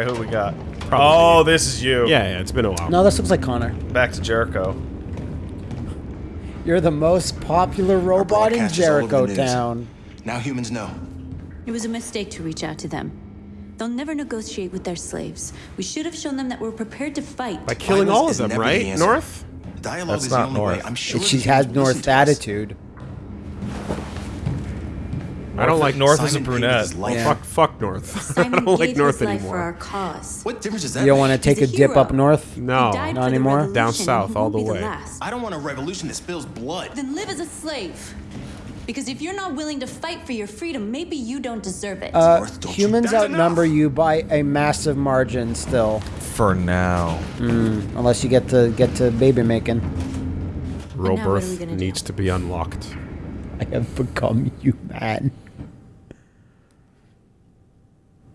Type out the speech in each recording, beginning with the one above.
right, who we got? Probably. Oh, this is you. Yeah, yeah, it's been a while. No, this looks like Connor. Back to Jericho. You're the most popular robot in broadcast is all over Jericho. Town. Now humans know. It was a mistake to reach out to them. They'll never negotiate with their slaves. We should have shown them that we're prepared to fight. By killing Violence all of them, never the right? answer. North? Dialogue That's is the not only way. North. I'm sure she the has humans will North listen to us. attitude. I don't like North as a brunette. his. Yeah. Fuck, fuck North. I don't like North his for our anymore. cause. What difference does that You don't want to take a a dip up north? No. He died Not anymore? Down south, all the way. last. I don't want a revolution that spills blood. Then live as a slave. Because if you're not willing to fight for your freedom, maybe you don't deserve it. Uh, North, don't humans That's outnumber enough. you by a massive margin still, For now. unless you get to get to baby making. now what are Robirth gonna do? needs to be unlocked. I have become human.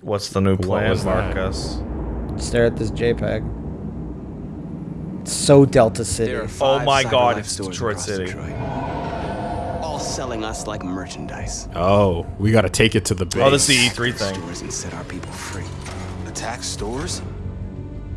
What's the new plan, was that? Marcus? Stare at this JPEG. It's so Delta City. There are Oh five my God, it's stores Detroit City. Detroit. All selling us like merchandise. Oh, we gotta take it to the oh, base. Oh, this is the E3 thing. Stores and set our people free. Attack stores?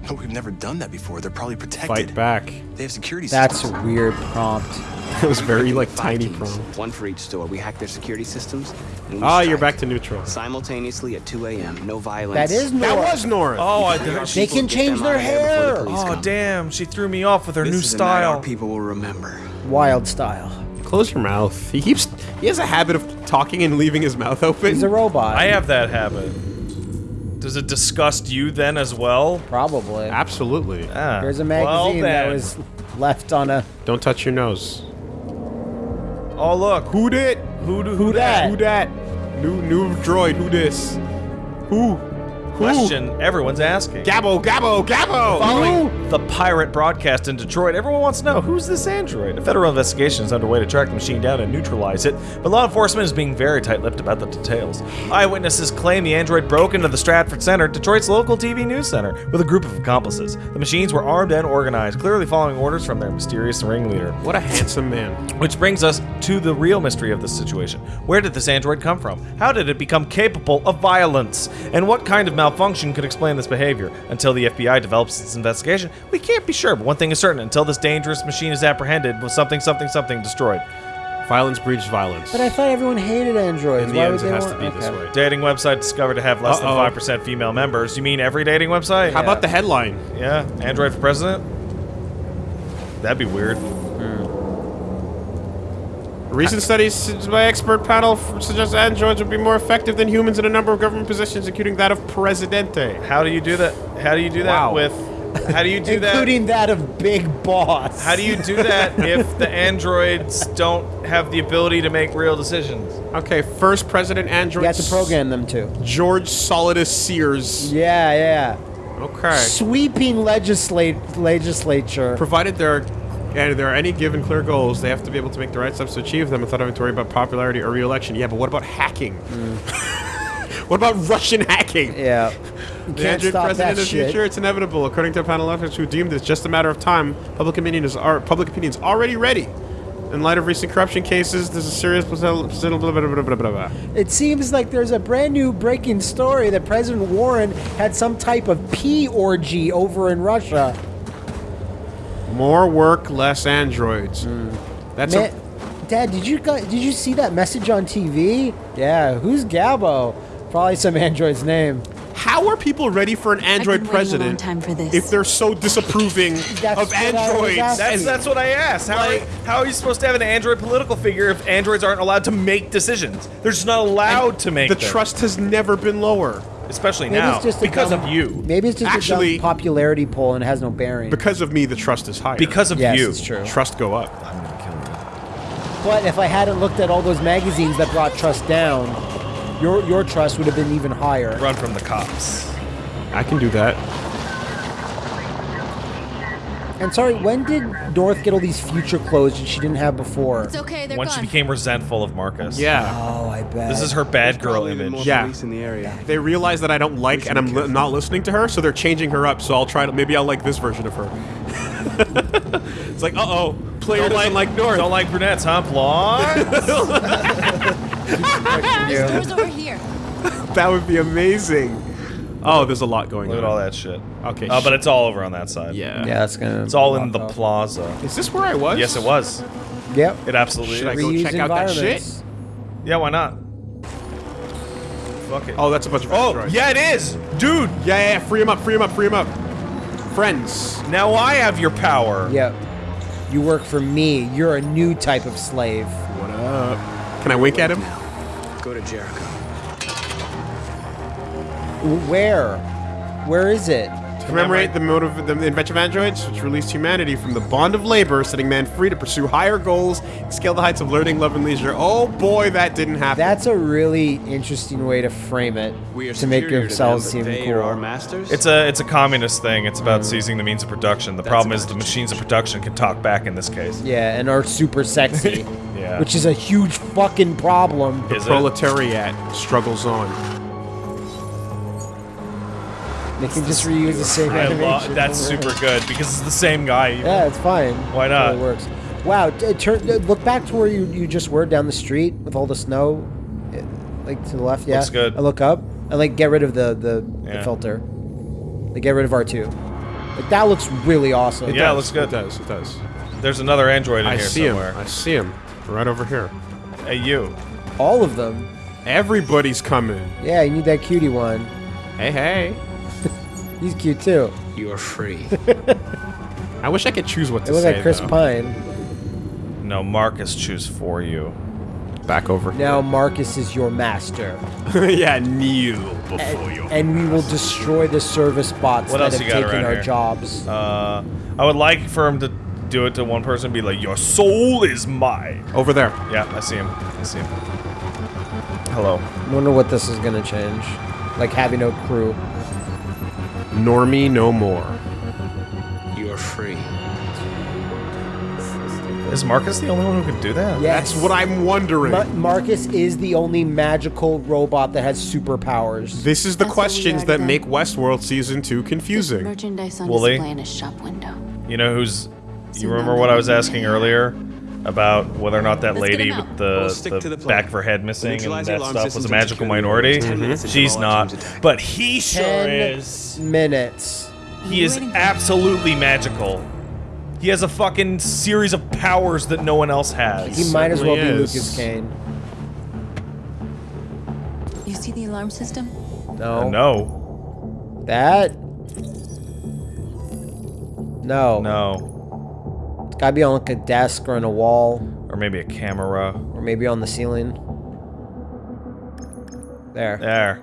But we've never done that before. They're probably protected. Fight back. They have security That's a weird prompt. It was very like tiny teams, prompt. One for each store. We hack their security systems. And we Ah, you're back to neutral. Simultaneously at 2 a.m. No violence. That is North. That was North. Oh, I Our did. They people can get change them their out of there before the hair. Oh come. damn! She threw me off with her This new is a our style. people will remember. Wild style. Close your mouth. He keeps. He has a habit of talking and leaving his mouth open. He's a robot. I have that habit. Does it disgust you then as well? Probably. Absolutely. Ah, There's a well magazine that was left on a. Don't touch your nose. Oh look, Who did? who do, Who that? Who that? New new droid. Who this? Who? Question everyone's asking. Gabbo, Gabbo, Gabbo. Following the pirate broadcast in Detroit, everyone wants to know who's this android? A federal investigation is underway to track the machine down and neutralize it, but law enforcement is being very tight-lipped about the details. Eyewitnesses claim the android broke into the Stratford Center, Detroit's local TV news center, with a group of accomplices. The machines were armed and organized, clearly following orders from their mysterious ringleader. What a handsome man. Which brings us to the real mystery of this situation. Where did this android come from? How did it become capable of violence? And what kind of malfunction could explain this behavior? Until the FBI develops its investigation, we can't be sure, but one thing is certain until this dangerous machine is apprehended, was something, something, something destroyed. Violence breeds violence. But I thought everyone hated androids. In the Why end, would it they has want- to be this okay. way. Dating website discovered to have less Uh-oh. than 5% female members. You mean every dating website? How about the headline? Yeah, Android for president? That'd be weird. Recent studies by expert panel f- suggest androids would be more effective than humans in a number of government positions, including that of presidente. How do you do that? How do you do that Wow. with. How do you do that? Including that of Big Boss. How do you do that if the androids don't have the ability to make real decisions? Okay, first president android. You have to program them to. George Solidus Sears. Yeah, yeah. Okay. Sweeping legislate legislature. Provided there are, and if there are any given clear goals, they have to be able to make the right steps to achieve them without having to worry about popularity or re-election. Yeah, but what about hacking? Mm. what about Russian hacking? Yeah. You The stop president of the future, it's inevitable. According to a panel of experts who deemed it's just a matter of time, public opinion is public opinion is already ready. In light of recent corruption cases, there's a serious. It seems like there's a brand new breaking story that President Warren had some type of pee orgy over in Russia. More work, less androids. Hmm. That's Man, a, Dad, did you did you see that message on TV? Yeah, who's Gabbo? Probably some android's name. how are people ready for an android been waiting a long president time for this. if they're so disapproving of what I was androids? That's that's what I asked. How, Like- are, how are you supposed to have an android political figure if androids aren't allowed to make decisions? They're just not allowed to make the them. trust has never been lower especially Maybe now it's just because dumb- of you. Maybe it's just Actually- a dumb popularity poll and it has no bearing. because of me. The trust is higher Because of yes, you. it's true. trust go up. I'm gonna kill you. But if I hadn't looked at all those magazines that brought trust down, your your trust would have been even higher. Run from the cops. I can do that. And sorry, when did North get all these future clothes that she didn't have before? It's okay, they're Once she became resentful of Marcus. Yeah. Oh, I bet. This is her bad girl even image. Yeah. police in the area. They realize that I don't like and I'm li- not listening to her, so they're changing her up. So I'll try to maybe I'll like this version of her. it's like, uh oh, player doesn't like North. Don't like brunettes, huh? Blonde? There's over here. That would be amazing. Oh, there's a lot going Look on. at all that shit. Okay, Uh, but it's all over on that side. Yeah. Yeah, that's gonna. It's all in the off. plaza. Is this where I was? Yes, it was. Yep. It absolutely Should I is. go Reuse check out that shit? Yeah, why not? Fuck it. Oh, that's a bunch of Oh, androids. yeah, it is! Dude, Yeah, yeah, yeah. Free him up, free him up, free him up. Friends. now I have your power. Yep. You work for me. You're a new type of slave. What up? Can I wink at him? Now, go to Jericho. Where? Where is it? To commemorate the motive, the invention of androids, which released humanity from the bond of labor, setting man free to pursue higher goals, scale the heights of learning, love, and leisure. Oh boy, that didn't happen. That's a really interesting way to frame it. We are to make superior yourselves to seem them, but they cool. our masters. It's a it's a communist thing. It's about mm. seizing the means of production. The That's problem is the to machines of production can talk back in this case. Yeah, and are super sexy. Yeah. Which is a huge fucking problem. Is it? proletariat struggles on. They can just reuse the same I animation. lo- that's over and super good because it's the same guy. Yeah, it's fine. Why not? It works. Wow, turn, look back to where you, you just were down the street with all the snow, uh, like to the left. Yeah, Looks good. I look up and like get rid of the the, the filter. Like get rid of R two. Like that looks really awesome. Yeah, it looks good. It does, it does. There's another android in I here see somewhere. him. I see him. Right over here. Hey, you. All of them. Everybody's coming. Yeah, you need that cutie one. Hey, hey. He's cute too. you are free. I wish I could choose what It to looks say. like Chris though. Pine. No, Marcus choose for you. Back over Now Marcus is your master, yeah, kneel before you. and we will destroy the service bots What that else have you got taken our here? jobs. Uh, I would like for him to do it to one person and be like, Your soul is mine. Over there. Yeah, I see him. I see him. Hello. I wonder what this is gonna change. Like having no crew. Normie no more. you are free. Is Marcus the only one who can do that? Yes. That's what I'm wondering. Ma- Marcus is the only magical robot that has superpowers. this is the That's questions that done. make Westworld Season 2 confusing. Merchandise on Woolie? display in a shop window. You know who's. You remember what I was asking earlier about whether or not that Let's lady with the, We'll the, the back of her head missing and that stuff was a magical minority? Ten minutes until She's not. But he sure Ten is. minutes. He is absolutely magical. He has a fucking series of powers that no one else has. He might as well be is. Lucas Kane. You see the alarm system? No. Uh, no. That. No. No. Gotta be on like a desk or on a wall Or maybe a camera. or maybe on the ceiling. There. There.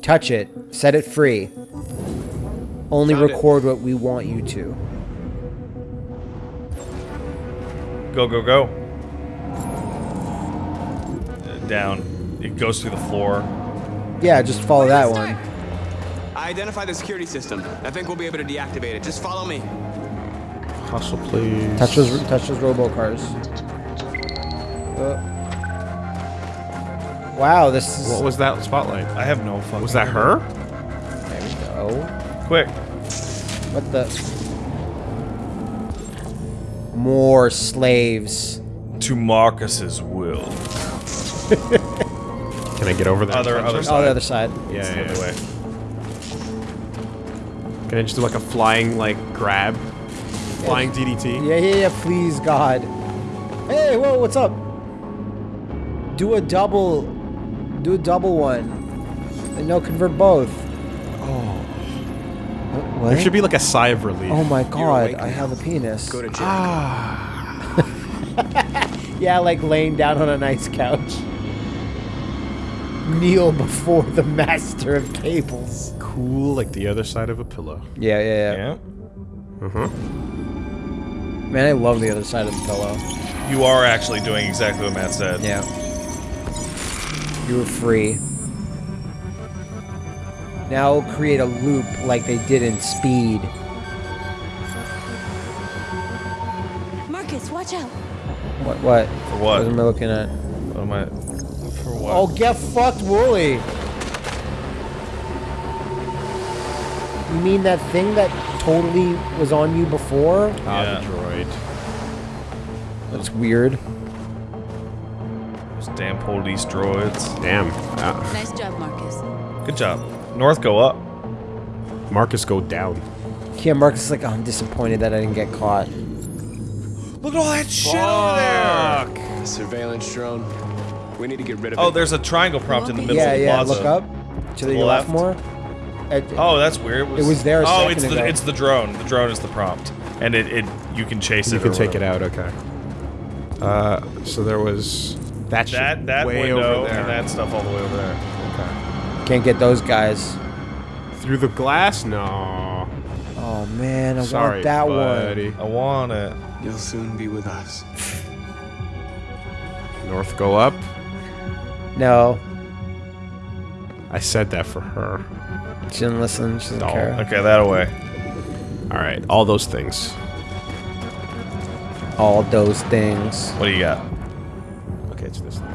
Touch it. Set it free. Only Found it. record what we want you to. Go, go, go. Uh, Down. It goes through the floor. Yeah, just follow that one. I identify the security system. I think we'll be able to deactivate it. Just follow me. Hustle, please. Touch those, touch those robocars. Uh, wow, this is. What was that spotlight? I have no fucking. Was that her? There we go. Quick. What the? More slaves. To Marcus's will. Can I get over there? Other, other side. Oh, the other side. Yeah, It's the yeah, other yeah. Way. Can I just do like a flying, like, grab? Flying DDT? Yeah, yeah, yeah. Please, God. Hey, whoa, what's up? Do a double. Do a double one. And no, convert both. Oh. What? There should be like a sigh of oh relief. Oh my God! I have a penis. Go to Jericho. Ah. Yeah, like laying down on a nice couch. Kneel before the master of cables. Cool, like the other side of a pillow. Yeah, yeah, yeah. Yeah. Uh-huh. Man, I love the other side of the pillow. You are actually doing exactly what Matt said. Yeah. You were free. Now create a loop like they did in Speed. Marcus, watch out. What? What? For what? What am I looking at? What am I? For what? Oh, get fucked, Woolie. Mean that thing that totally was on you before? Ah, Yeah. the droid. That's weird. Those damn police droids. Damn. Uh, Nice job, Marcus. Good job. North, go up. Marcus go down. Yeah, Marcus is like, oh, I'm disappointed that I didn't get caught. Look at all that shit over there. The surveillance drone. We need to get rid of Oh, it. there's a triangle prompt in the middle Yeah, of the yeah. plaza. Look up to the, the left. left. more. It- Oh, that's weird. It was there a oh, it's the ago. it's the drone. The drone is the prompt, and it, it you can chase You it. You can or take it out. Okay. Uh, so there was that shit That that way window over there. and that stuff all the way over there. Okay. Can't get those guys. Through the glass? No. Oh man, I Sorry, want that buddy. one. I want it. You'll soon be with us. North go up. No, I said that for her. she didn't listen. She doesn't Doll. care. Okay, that away. All right, all those things. All those things. What do you got? Okay, it's this thing.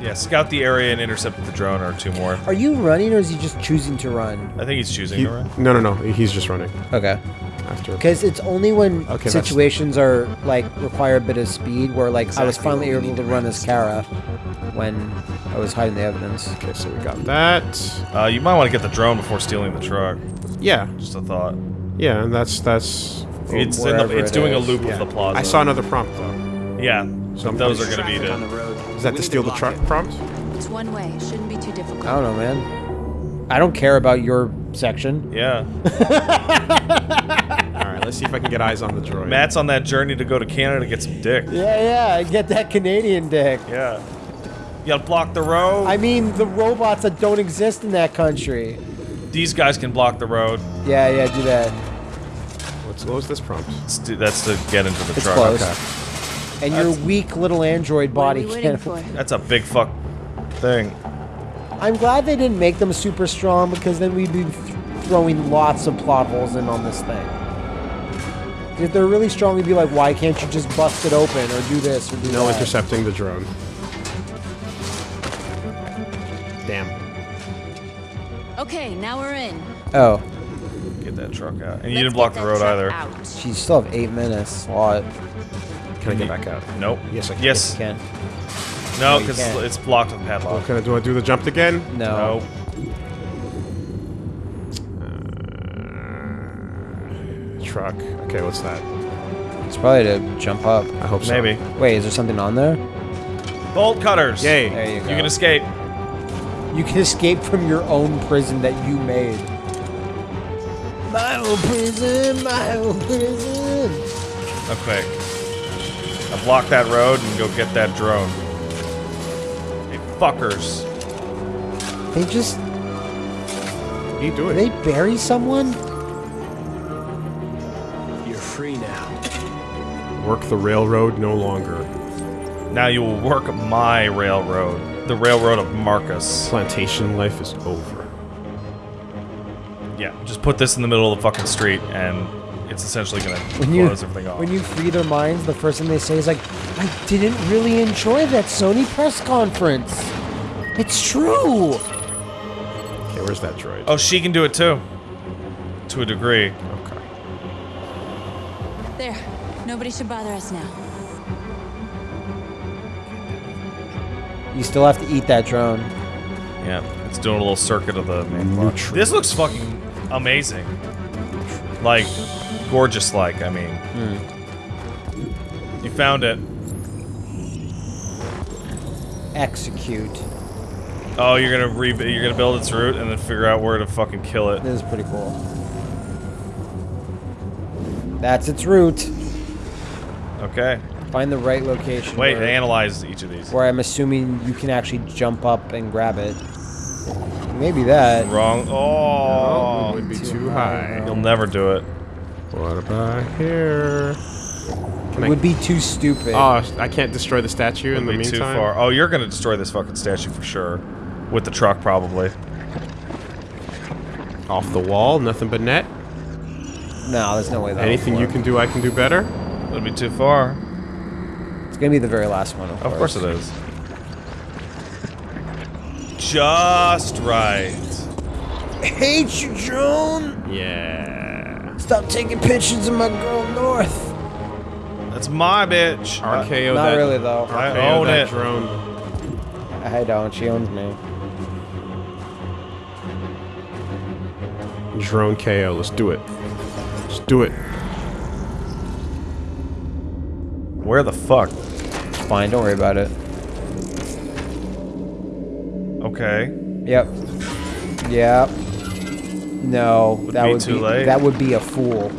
Yeah, scout the area and intercept the drone, or two more. Are you running or is he just choosing to run? I think he's choosing He- to run. no, no, no. He's just running Okay. After. Because it's only when Okay, situations are like require a bit of speed, where like I was finally able to to run run as Kara when I was hiding the evidence. Okay, so we got that. Uh, you might want to get the drone before stealing the truck. Yeah, Just a thought. yeah, and that's that's. It's in wherever the, it's it doing a loop Yeah. of the plaza. I saw another prompt though. Yeah, So those are going to be Traffic on the road. Is that to steal the truck it. prompt? It's one way. Shouldn't be too difficult. I don't know, man. I don't care about your section. Yeah, All right, let's see if I can get eyes on the droid. Matt's on that journey to go to Canada to get some dick. Yeah, yeah. Get that Canadian dick. Yeah. You gotta block the road. I mean, the robots that don't exist in that country. These guys can block the road. Yeah, yeah. Do that. What's what was this prompt? It's to- that's to get into the It's truck. close. Okay. And your weak little android body can't. for? That's a big fuck thing. I'm glad they didn't make them super strong because then we'd be th- throwing lots of plot holes in on this thing. If they're really strong, we'd be like, why can't you just bust it open or do this or do No that? intercepting the drone. Damn. Okay, now we're in. Oh, Get that truck out. And you Let's didn't block the road either. Out. geez, you still have eight minutes. A lot. Can I get back out? Nope. Yes, I can. Yes. You can. No, because can't. it's blocked with padlock. Okay, I do I do the jump again? No. No. Uh, truck. Okay, what's that? It's probably to jump up. I hope so. Maybe. Wait, is there something on there? Bolt cutters. Yay. There you go. You can escape. You can escape from your own prison that you made. My own prison, my own prison. Okay. I block that road and go get that drone. Hey, fuckers. They just What are you doing? they bury someone? You're free now. Work the railroad no longer. Now you will work my railroad. The railroad of Marcus. Plantation life is over. Yeah, just put this in the middle of the fucking street and it's essentially gonna When you close everything off. when you free their minds, the first thing they say is like, "I didn't really enjoy that Sony press conference." It's true. Okay, where's that droid? oh, she can do it too. To a degree. Okay. There. Nobody should bother us now. You still have to eat that drone. Yeah, it's doing a little circuit of the main block. This looks fucking amazing. Like, gorgeous like, I mean. Hmm. You found it. Execute. Oh, you're gonna re you're gonna build its route and then figure out where to fucking kill it. This is pretty cool. That's its route. Okay. Find the right location. Wait, where, analyze each of these. where I'm assuming you can actually jump up and grab it. Maybe that. Wrong. It Oh, would be too too high, high. you'll never do it. What about here? Can I- would be too stupid. Oh, I can't destroy the statue in It'll the be too far. Oh, you're gonna destroy this fucking statue for sure. With the truck, probably. Off the wall, nothing but net. no, there's no way that. Anything you can do, I can do better. It'll be too far. It's gonna be the very last one. Of, Of course it is. Just right. Hate you, Joan. Yeah. Stop taking pictures of my girl North. That's my bitch. RKO uh, Not that. really though. I RKO own that it. drone. I don't. She owns me. Drone KO. Let's do it. Let's do it. Where the fuck? It's fine. Don't worry about it. Okay. Yep. Yep. No, Would that be would too be late. that would be a fool.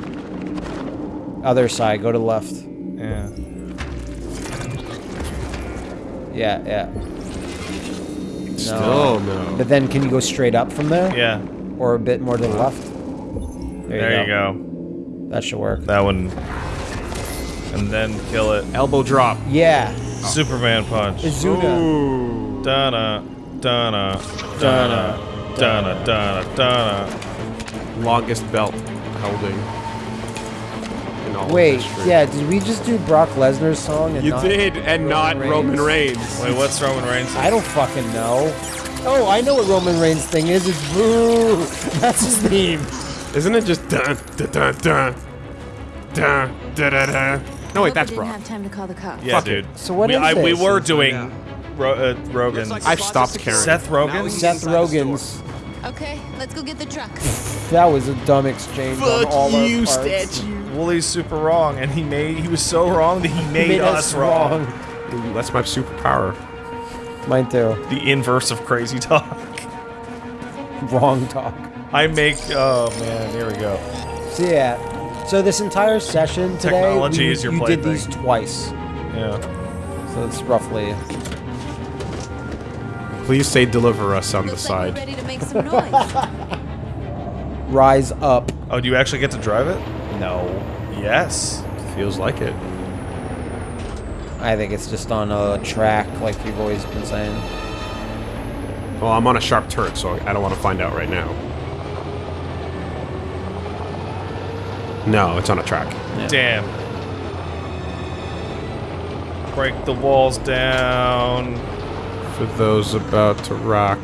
Other side, go to left. Yeah. Yeah, yeah. Still no. But then, can you go straight up from there, Yeah. or a bit more to the uh-huh. left? There, you, go. That should work. That one. And then kill it. Elbow drop. Yeah, oh. Superman punch. Izuna. Ooh. Donna, Donna, Donna, Donna, Donna, Donna longest belt holding. Wait, yeah, did we just do Brock Lesnar's song? And you not did, and Roman not Reigns? Roman Reigns. Wait, what's Roman Reigns? I don't fucking know. Oh, I know what Roman Reigns' thing is. It's boo. That's his theme. Isn't it just dun dun dun dun dun dun dun? dun. No wait, that's Brock. Didn't have time to call the cops. Yeah, Fuck dude. It. So what we, is I, this? We were doing yeah. Ro uh, Like I've stopped caring. Seth Rogen. Seth Rogen's Okay, let's go get the truck. That was a dumb exchange on all our parts. Woolie's super wrong, and he made he was so wrong that he made, Made us, wrong. Ooh, that's my superpower. Mine too. The inverse of crazy talk. Wrong talk. I make. Oh man, here we go. So yeah. So this entire session today, Technology we, is your you did plaything. these twice. Yeah. So it's roughly. Please say deliver us on the Looks like side. ready to make some noise. Rise up. Oh, do you actually get to drive it? No. Yes. Feels like it. I think it's just on a track, like you've always been saying. Well, I'm on a sharp turret, so I don't want to find out right now. No, it's on a track. Damn. Break the walls down. For those about to rock,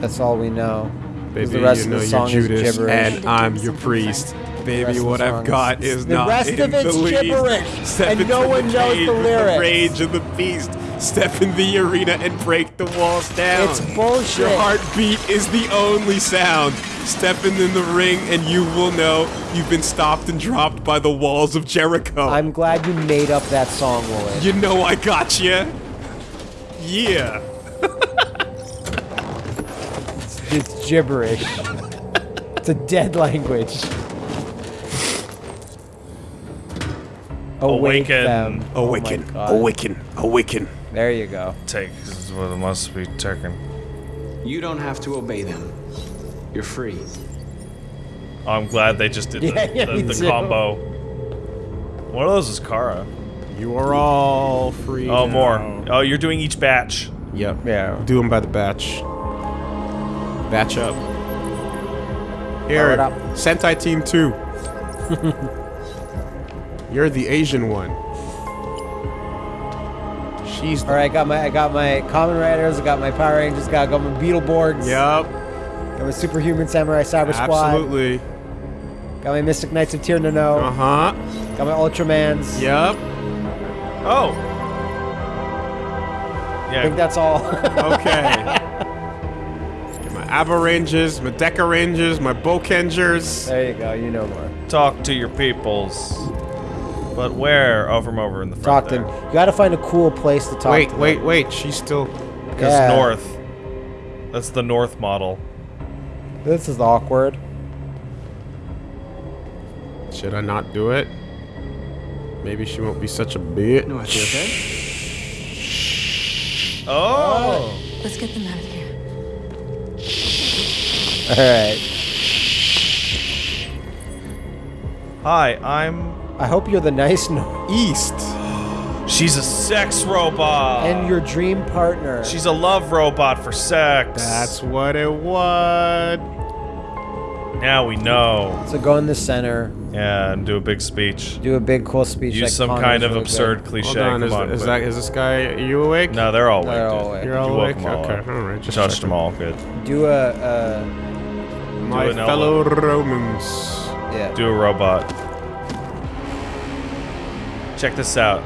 That's all we know. 'Cause baby, the rest you of know the you're song is Judas, gibberish. and I'm your priest. Baby, what I've got is- is the not rest in of it's the gibberish, Step and no one the knows the with lyrics. rage of the beast. Step in the arena and break the walls down. It's bullshit. Your heartbeat is the only sound. Stepping in the ring, and you will know you've been stopped and dropped by the walls of Jericho. I'm glad you made up that song, Woolie. You know I got you. Yeah. It's gibberish. it's a dead language. Awaken. them. Oh Awaken, God. awaken, awaken. There you go. Take this is what it must be taken. You don't have to obey them. You're free. Oh, I'm glad they just did the, Yeah, yeah, the, the combo. One of those is Kara. You are all free. Oh, now. more. Oh, you're doing each batch. Yep. Yeah. Do them by the batch. Batch up. Here, up. Sentai Team 2. You're the Asian one. She's All right, I got my I got my Kamen Riders, I got my Power Rangers, got, got my Beetleborgs, Yep. got my Superhuman Samurai Cyber Squad, Absolutely. got my Mystic Knights of Tyr no No, Uh huh. got my Ultramans. Yep. Oh. Yeah. I think that's all. Okay. Get my Abarangers, my Dekarangers, my Boukengers. there you go. You know more. Talk to your peoples. But where? Oh, from over in the front. Talk to them. You got to find a cool place to talk. Wait, to wait, them. wait. She's still. Because Yeah. north. That's the north model. This is awkward. Should I not do it? Maybe she won't be such a bitch. No, I feel okay. Oh. Let's get them out of here. All right. Hi, I'm. I hope you're the nice no- East. She's a sex robot. and your dream partner. She's a love robot for sex. That's what it was. Now we know. so go in the center, Yeah, and do a big speech. do a big cool speech. Use like some Connor's kind of really absurd good. cliche. Hold on, is, Come on, is quick. that is this guy? Are you awake? No, they're all awake. They're all awake. You're all You awake. all okay, all right. Just Touched them all. Good. Do a uh, My fellow Romans. yeah. Do a robot. Check this out.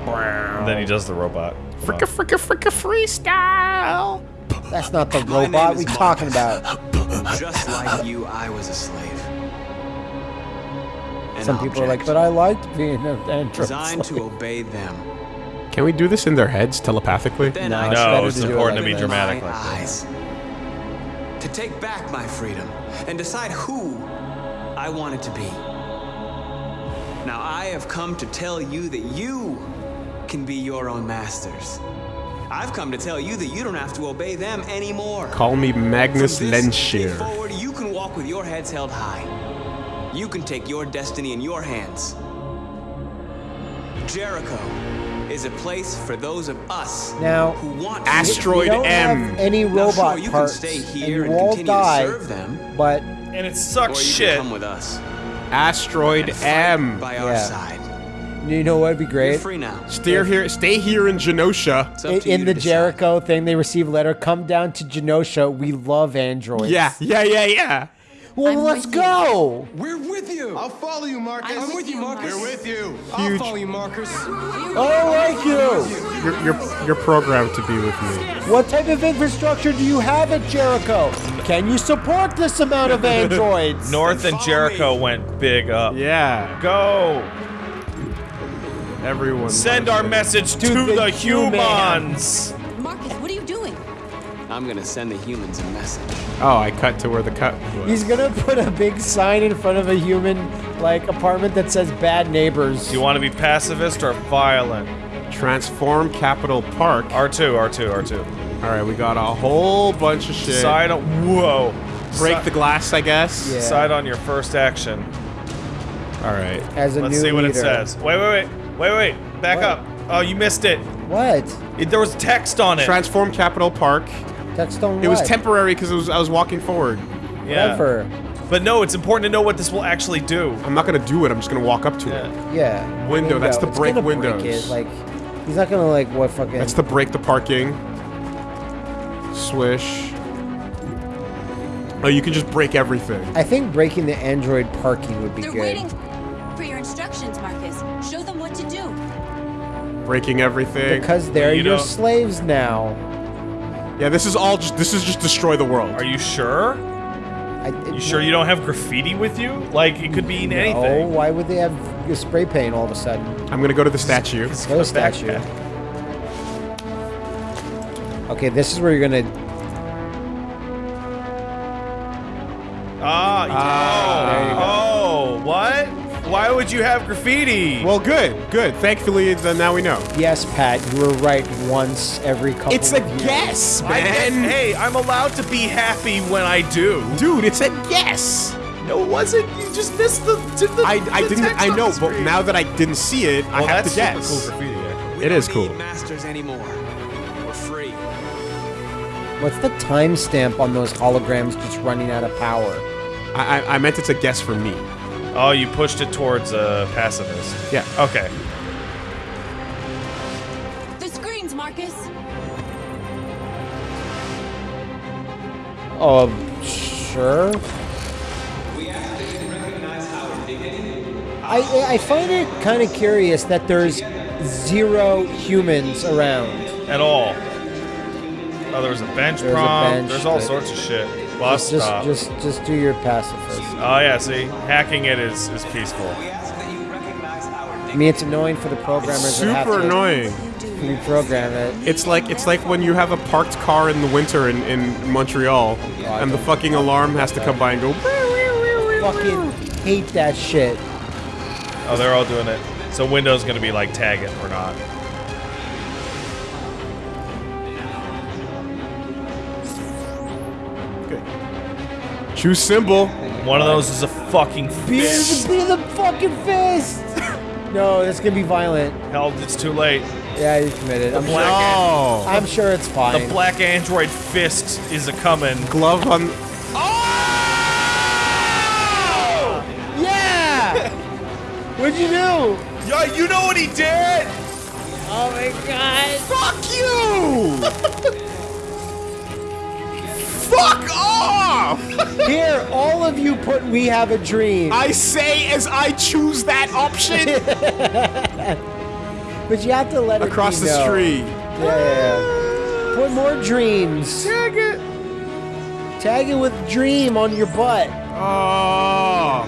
And then he does the robot. Come on. Fricka fricka fricka freestyle. That's not the robot we're talking about. Just like you, I was a slave. An Some people are like, but I liked being an android. designed to obey them. Can we do this in their heads telepathically? Then No, I it's No, it's to it important like to be this. dramatic like this. eyes. To take back my freedom and decide who I wanted to be. Now I have come to tell you that you can be your own masters. I've come to tell you that you don't have to obey them anymore. Call me Magnus Lehnsherr. forward, you can walk with your heads held high. You can take your destiny in your hands. Jericho is a place for those of us Now, who want to Asteroid we don't M. have any Now, robot sure, you can parts, stay and here you and all continue to die, serve them. but And it Or sucks you shit. can come with us. Asteroid M. by our Yeah. side. you know what'd be You're great? free now. Stay here. Stay here in Genosha. In, in the decide. Jericho thing, they receive a letter. Come down to Genosha. We love androids. Yeah, yeah, yeah, yeah. Well, I'm let's with you. go. We're with you. I'll follow you, Marcus. I'm with you, Marcus. We're with you. Huge. I'll follow you, Marcus. I like you. You're, you're, you're programmed to be with me. What type of infrastructure do you have at Jericho? Can you support this amount of androids? North and follow Jericho me. went big up. Yeah, Go! everyone. Send our it. message to, To the, the humans! Marcus, I'm gonna send the humans a message. Oh, I cut to where the cut was. He's gonna put a big sign in front of a human like apartment that says "Bad Neighbors." Do you want to be pacifist or violent? Transform Capitol Park. R2, R2, R2. All right, we got a whole bunch of shit. Side on. Whoa! Break Si- the glass, I guess. Yeah. Side on your first action. All right. As a Let's new see what it says. Wait, wait, wait. Wait, wait. Back What? up. Oh, you missed it. What? It- There was text on it. Transform Capitol Park. Text on It was temporary because was I was walking forward. yeah. Whatever. But no, it's important to know what this will actually do. I'm not gonna do it. I'm just gonna walk up to it. Yeah. Yeah. Window, that's to It's break gonna windows. Break it. Like, he's not gonna like what fucking. That's to break the parking. Swish. Oh, you can just break everything. I think breaking the android parking would be They're good. waiting for your instructions, Marcus. Show them what to do. Breaking everything. Because they're You your don't- slaves now. Yeah, this is all just. This is just destroy the world. Are you sure? I, You sure you don't have graffiti with you? Like it could be No, anything. why would they have spray paint all of a sudden? I'm gonna go to the statue. Go to statue. backpack. Okay, this is where you're gonna. Ah, would you have graffiti? Well, good, good. Thankfully, then uh, now we know. Yes, Pat, you were right once every couple. It's a of years. guess, I guess, man. hey, I'm allowed to be happy when I do. Dude, it's a guess. No, it wasn't. You just missed the. to the I, I the didn't. text I know, but now that I didn't see it, I have that's to super guess. cool graffiti. Actually. We It cool. Masters anymore. We're free. What's the timestamp on those holograms just running out of power? I, I, I meant it's a guess for me. Oh, you pushed it towards a pacifist. Yeah. Okay. The screens, Marcus. Oh, um, sure. I I find it kind of curious that there's zero humans around. At all. Oh, there was a bench There's a prompt. bench, There's all but- sorts of shit. Bus Just stop. just just do your pacifist. Oh yeah, see, hacking it is is peaceful. We ask that you recognize our I mean, it's annoying for the programmers that have Super to annoying. reprogram it. It's like it's like when you have a parked car in the winter in, in Montreal, oh, I and the fucking alarm has to come by and go. Fucking hate that shit. Oh, they're all doing it. So Windows gonna be like tag it or not. Choose symbol. One of those is a fucking fist. be the fucking fist. no, it's gonna be violent. Hell, it's too late. Yeah, you committed. I'm, black sure, Oh, I'm sure it's fine. The black android fist is a coming. glove on. Oh! yeah. What'd you do? Yeah, you know what he did? Oh my god. Fuck you! Fuck off! Here, all of you put "We Have a Dream." I say as I choose that option. But you have to let it Across the street. Yeah, yeah, yeah. Put more dreams. Tag it. Tag it with dream on your butt. Oh.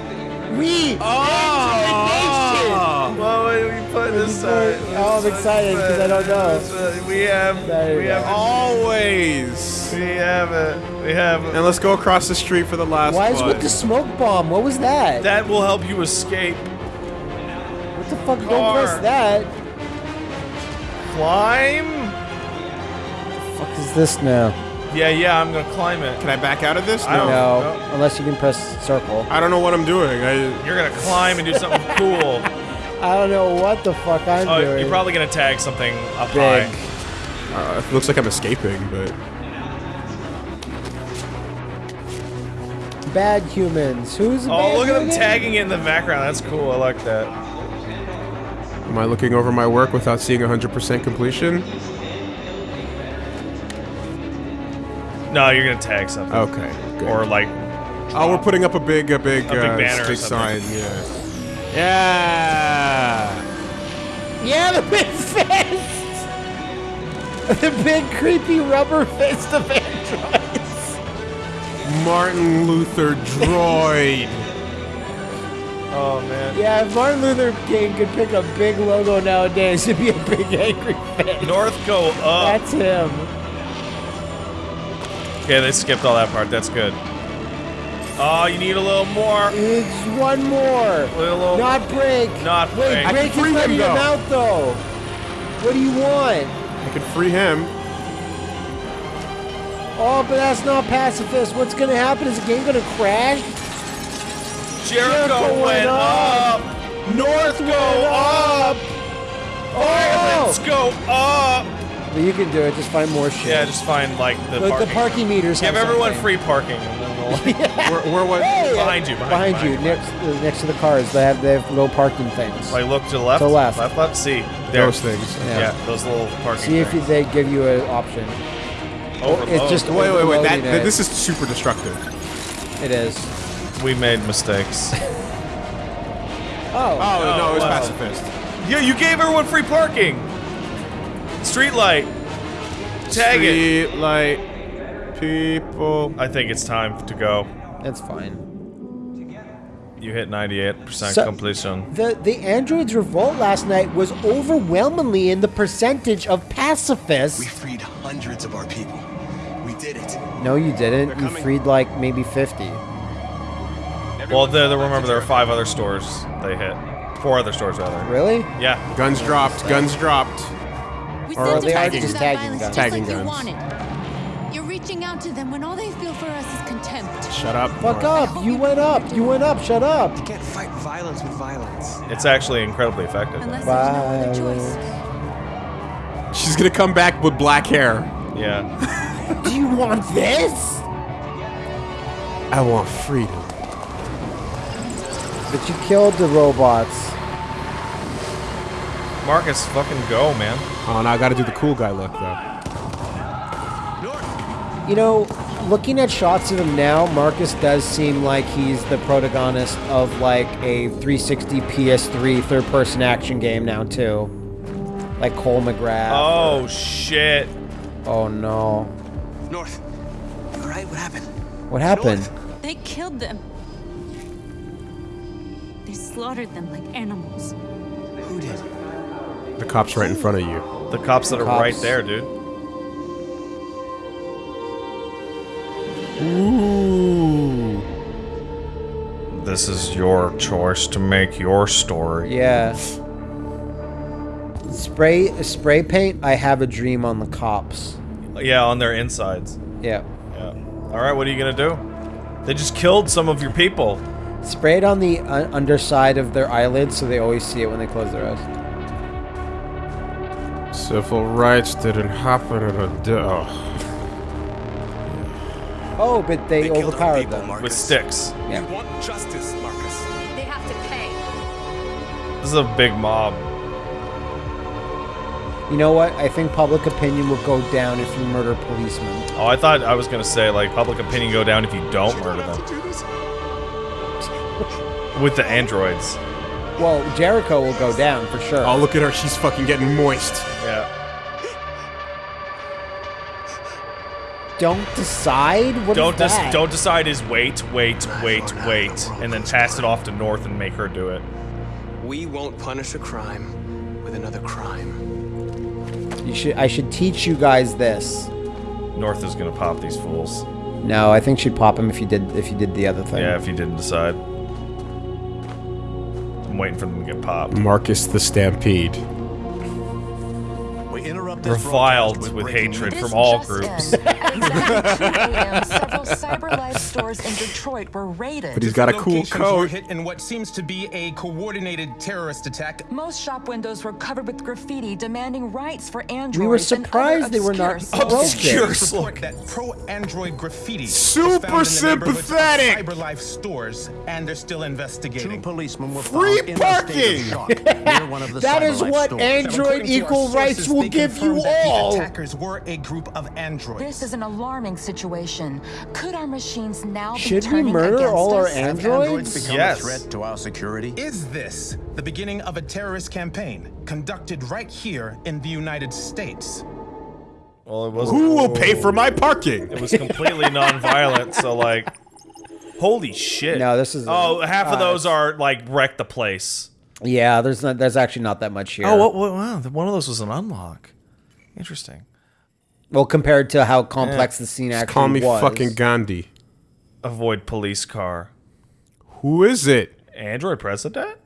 We. Oh, well, wait, we put this put- oh, I'm excited 'cause I don't know. Uh, we have, we have, Always. We have it. We have it. And let's go across the street for the last Why is one. with the smoke bomb? What was that? That will help you escape. what the fuck? Don't press that. Climb. What the fuck is this now? Yeah, yeah, I'm gonna climb it. Can I back out of this? I don't No, unless you can press circle. I don't know what I'm doing. I, You're gonna climb and do something cool. I don't know what the fuck I'm Oh, doing. you're probably gonna tag something up Big. high. uh, it looks like I'm escaping, but bad humans. Who's the Oh, bad look at them tagging it in the background. That's cool. I like that. am I looking over my work without seeing 100% completion? No, you're gonna tag something. Okay. Good. Or like, oh, we're putting up a big, a big, A big uh, banner or big sign. Yeah. Yeah. Yeah, the big fist. the big creepy rubber fist of androids. Martin Luther droid. oh man. Yeah, if Martin Luther King could pick a big logo nowadays, it'd be a big angry fist. North go up. That's him. Okay, they skipped all that part. That's good. Oh, you need a little more. It's one more. A Little. Not break. Not Wait, break. I break can free is him, letting him though. out though. What do you want? I can free him. Oh, but that's not pacifist. What's gonna happen? Is the game gonna crash? Jericho, Jericho went went up. North go up. Oh! Let's go up. But you can do it. Just find more shit. Yeah, just find like the the, parking. the parking meters. Give have everyone something. free parking. And then we'll, Where, where was? Hey, Behind you, behind behind, you, you, behind next uh, next to the cars. They have they have little parking things. like look to the left. To the left. Left, left. See. There. Those things. Yeah. Yeah, those little parking. See if things. they give you an option. Overload. It's just oh. Wait, wait, wait. That, that it. this is super destructive. It is. we made mistakes. Oh. Oh, no, it was oh, wow. pacifist. yeah, you gave everyone free parking. Street light. Tag it. Street light people. I think it's time to go. That's fine. You hit 98% So- completion. The the androids revolt last night was overwhelmingly in the percentage of pacifists. We freed hundreds of our people. We did it. No, you didn't. You freed like maybe 50. Well, there, there- remember there were five other stores they hit. Four other stores rather. Really? Yeah. Guns dropped. Guns dropped. We Or sent they them are just tagging guns. just Tagging like you guns. wanted. You're reaching out to them when all they feel for us is contempt. Shut up. Fuck up. You went up. You went up. Shut up. You can't fight violence with violence. It's actually incredibly effective. Unless there's no other choice. She's gonna come back with black hair. Yeah. Do you want this? I want freedom. But you killed the robots. Marcus, fucking go, man. Oh, now I gotta do the cool guy look though. You know, looking at shots of him now, Marcus does seem like he's the protagonist of like a 360 PS3 third-person action game now too. Like Cole McGrath. Oh, shit. Oh no. North. You alright? What happened? What happened? North. They killed them. They slaughtered them like animals. Who did? The cop's right in front of you. The cops that are Cops. right there, dude. Ooh. This is your choice to make your story. Yeah. Spray spray paint. I have a dream on the cops. Yeah, on their insides. Yeah. Yeah. All right, what are you gonna do? They just killed some of your people. Spray it on the uh, underside of their eyelids so they always see it when they close their eyes. Civil rights didn't happen in a day. Oh. Oh, but they, They overpowered people, them. Marcus. With sticks. Yeah. We want justice, Marcus. They have to pay. This is a big mob. You know what? I think public opinion will go down if you murder policemen. Oh, I thought I was gonna say like public opinion go down if you don't murder them. Do? With the androids. Well, Jericho will go down for sure. Oh, look at her. She's fucking getting moist. Yeah. Don't decide. What is Don't that? don't decide is wait, wait, wait, wait, and then pass it off to North and make her do it. We won't punish a crime with another crime. You should. I should teach you guys this. North is gonna pop these fools. No, I think she'd pop him if you did if you did the other thing. Yeah, if you didn't decide. I'm waiting for them to get popped. Markus the Stampede. We interrupt this Reviled broadcast with hatred from all groups. in. At exactly 2 a.m., several CyberLife stores in Detroit were raided. But he's got a cool coat. hit in what seems to be a coordinated terrorist attack. Most shop windows were covered with graffiti demanding rights for androids. We were surprised they were not obscure Obscure broken. slogan. Report that pro-android graffiti Super was found in the neighborhoods of sympathetic. CyberLife stores, and they're still investigating. Two investigating. policemen were Free found in a state of parking! shock one of the That is what. Android According to our equal rights sources, will they give you confirmed that the attackers were a group of androids. This is an alarming situation. Could our machines now be Should we turning murder against all our us? Have androids? become Yes. a threat to our security? Is this the beginning of a terrorist campaign conducted right here in the United States? Well, it was Who will pay for my parking? it was completely non-violent, so like holy shit. No, this is- Oh, half of uh, those are like wreck the place. Yeah, there's not. There's actually not that much here. Oh, what, what, wow, one of those was an unlock. Interesting. Well, compared to how complex the scene actually Call me was. fucking Gandhi. Avoid police car. Who is it? Android president?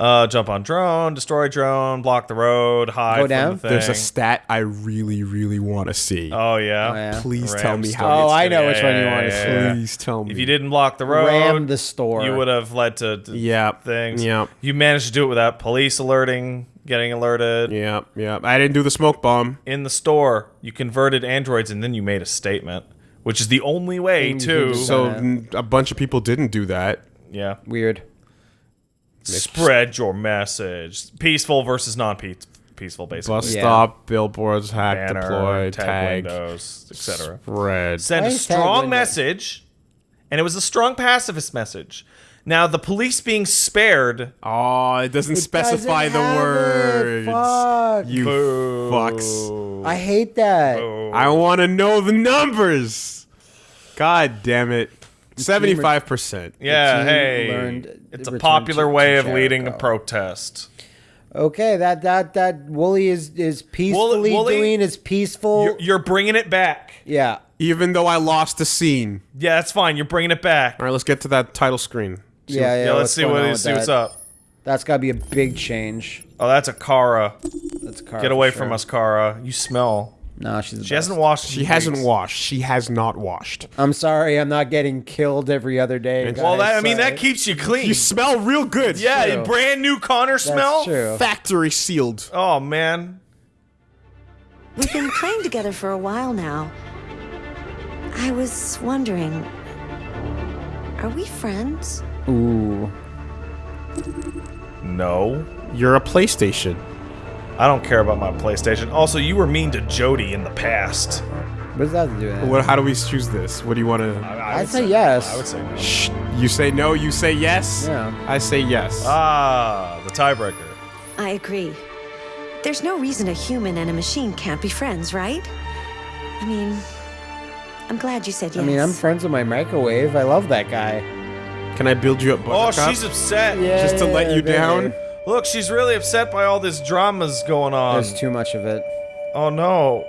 Uh, jump on drone, destroy drone, block the road, hide Go from down? the thing. There's a stat I really, really want to see. Oh yeah. Oh, yeah. Please Ram tell me store. how. Oh, I know Yeah, which one you yeah, want to yeah, see. yeah. Please tell me. If you didn't block the road, Ram the store. you would have led to, to Yep, things. yep. You managed to do it without police alerting, getting alerted. Yeah, yeah. I didn't do the smoke bomb. In the store, you converted androids and then you made a statement, which is the only way to. you So a bunch of people didn't do that. yeah. Weird. Spread your message. Peaceful versus non-peaceful, basically. Bus Yeah. stop, billboards, hack, Banner, deploy, tag, tag, windows, etc. spread. Send a strong message, and it was a strong pacifist message. Now the police being spared. Oh, it doesn't specify doesn't the words. it. Fuck. You Boo. fucks. I hate that. I want to know the numbers. God damn it. 75%. Yeah, hey, learned it's a popular way of leading a protest. Okay, that that that Woolie is is peacefully Woolie- doing his peaceful. You're, you're bringing it back. yeah. Even though I lost the scene. Yeah, that's fine. You're bringing it back. All right, let's get to that title screen. Yeah, yeah. Yeah, let's see what on let's see what's up. That's got to be a big change. Oh, that's a Kara. That's a car. Get away sure. from us, Kara. You smell. No, she's. the She hasn't washed. She hasn't weeks. washed. She has not washed. I'm sorry, I'm not getting killed every other day. Well, that, I mean, that keeps you clean. You smell real good. yeah, true. brand new Connor smell. That's true. Factory sealed. Oh man. We've been playing together for a while now. I was wondering, are we friends? Ooh. No. You're a PlayStation. I don't care about my PlayStation. Also, you were mean to Jodie in the past. What does that have do with? What? How do we choose this? What do you want to? I I'd would say yes. I would say no. Shh. You say no. You say yes. Yeah. I say yes. Ah, the tiebreaker. I agree. There's no reason a human and a machine can't be friends, right? I mean, I'm glad you said yes. I mean, I'm friends with my microwave. I love that guy. Can I build you up? Oh, she's upset. Yeah. Just to let you baby. down. Look, she's really upset by all this dramas going on. There's too much of it. oh no.